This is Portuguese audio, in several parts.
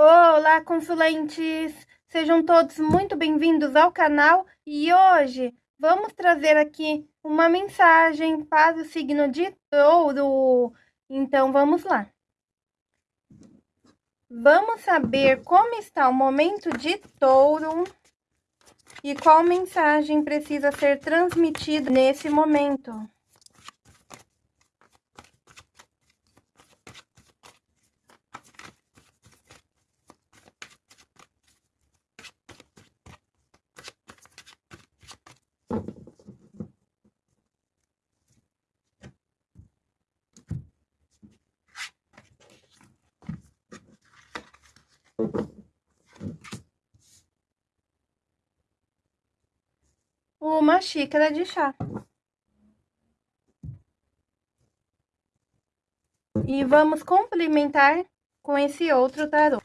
Olá, consulentes! Sejam todos muito bem-vindos ao canal e hoje vamos trazer aqui uma mensagem para o signo de touro. Então, vamos lá. Vamos saber como está o momento de touro e qual mensagem precisa ser transmitida nesse momento. Uma xícara de chá. E vamos complementar com esse outro tarô.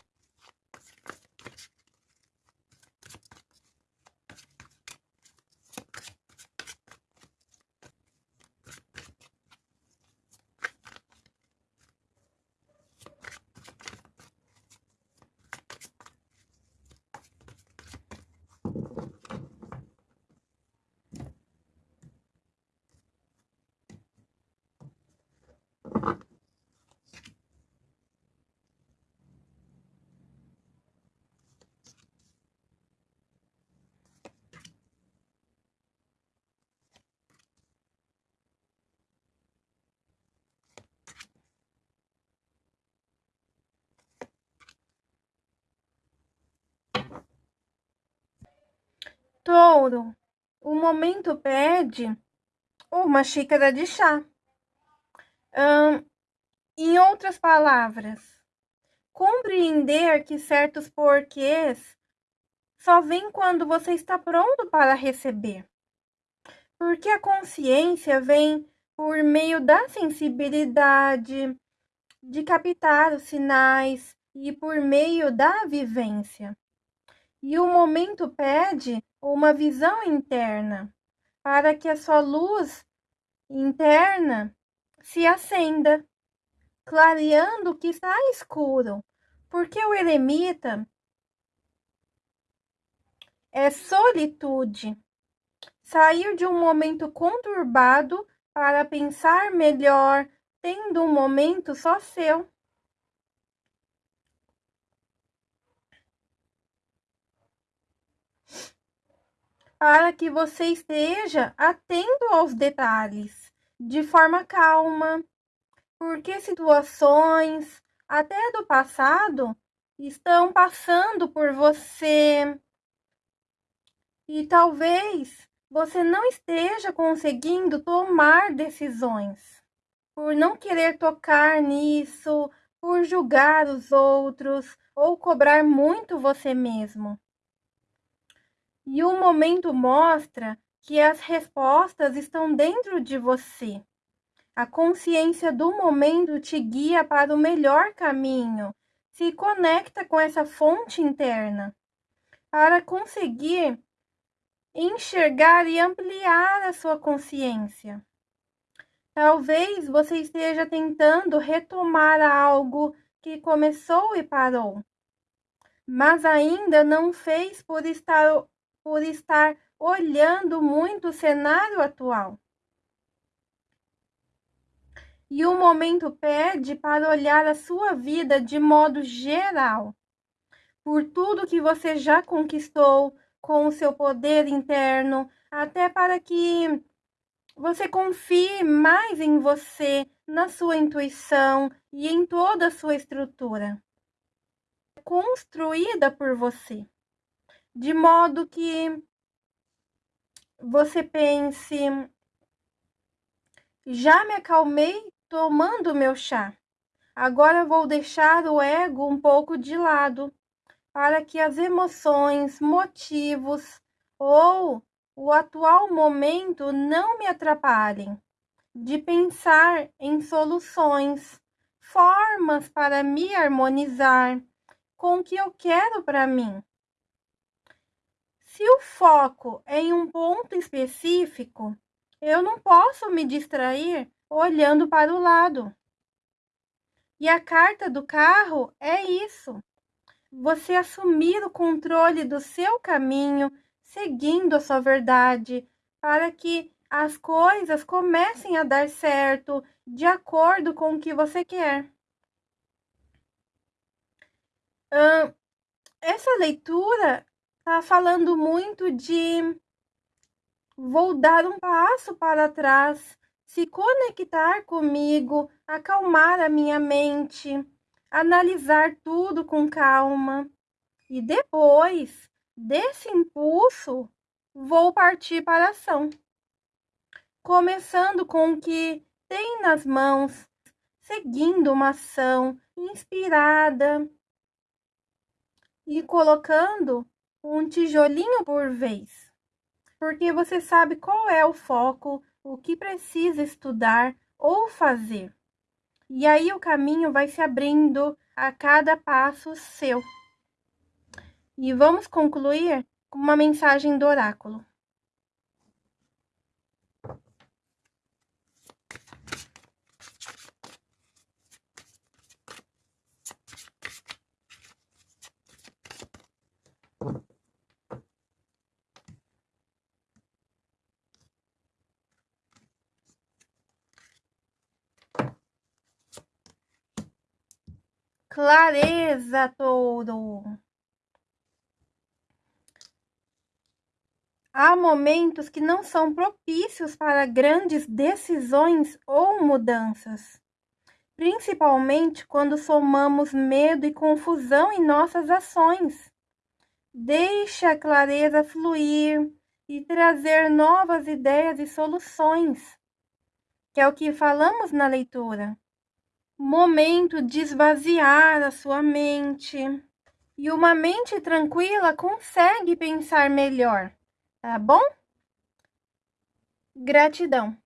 Touro, o momento pede uma xícara de chá. Em outras palavras, compreender que certos porquês só vem quando você está pronto para receber. Porque a consciência vem por meio da sensibilidade, de captar os sinais e por meio da vivência. E o momento pede uma visão interna, para que a sua luz interna se acenda, clareando o que está escuro, porque o eremita é solitude, sair de um momento conturbado para pensar melhor, tendo um momento só seu. Para que você esteja atento aos detalhes, de forma calma, porque situações, até do passado, estão passando por você. E talvez você não esteja conseguindo tomar decisões, por não querer tocar nisso, por julgar os outros ou cobrar muito você mesmo. E o momento mostra que as respostas estão dentro de você. A consciência do momento te guia para o melhor caminho, se conecta com essa fonte interna para conseguir enxergar e ampliar a sua consciência. Talvez você esteja tentando retomar algo que começou e parou, mas ainda não fez por estar por estar olhando muito o cenário atual. E o momento pede para olhar a sua vida de modo geral, por tudo que você já conquistou com o seu poder interno, até para que você confie mais em você, na sua intuição e em toda a sua estrutura construída por você de modo que você pense: já me acalmei tomando meu chá. Agora vou deixar o ego um pouco de lado para que as emoções, motivos ou o atual momento não me atrapalhem de pensar em soluções, formas para me harmonizar com o que eu quero para mim. Se o foco é em um ponto específico, eu não posso me distrair olhando para o lado. E a carta do carro é isso. você assumir o controle do seu caminho, seguindo a sua verdade, para que as coisas comecem a dar certo de acordo com o que você quer. essa leitura está falando muito de vou dar um passo para trás, se conectar comigo, acalmar a minha mente, analisar tudo com calma e depois desse impulso vou partir para a ação. Começando com o que tem nas mãos, seguindo uma ação inspirada e colocando um tijolinho por vez. Porque você sabe qual é o foco, o que precisa estudar ou fazer. E aí o caminho vai se abrindo a cada passo seu. E vamos concluir com uma mensagem do oráculo. Clareza, touro. Há momentos que não são propícios para grandes decisões ou mudanças, principalmente quando somamos medo e confusão em nossas ações. Deixe a clareza fluir e trazer novas ideias e soluções, que é o que falamos na leitura momento de esvaziar a sua mente. E uma mente tranquila consegue pensar melhor, tá bom? Gratidão.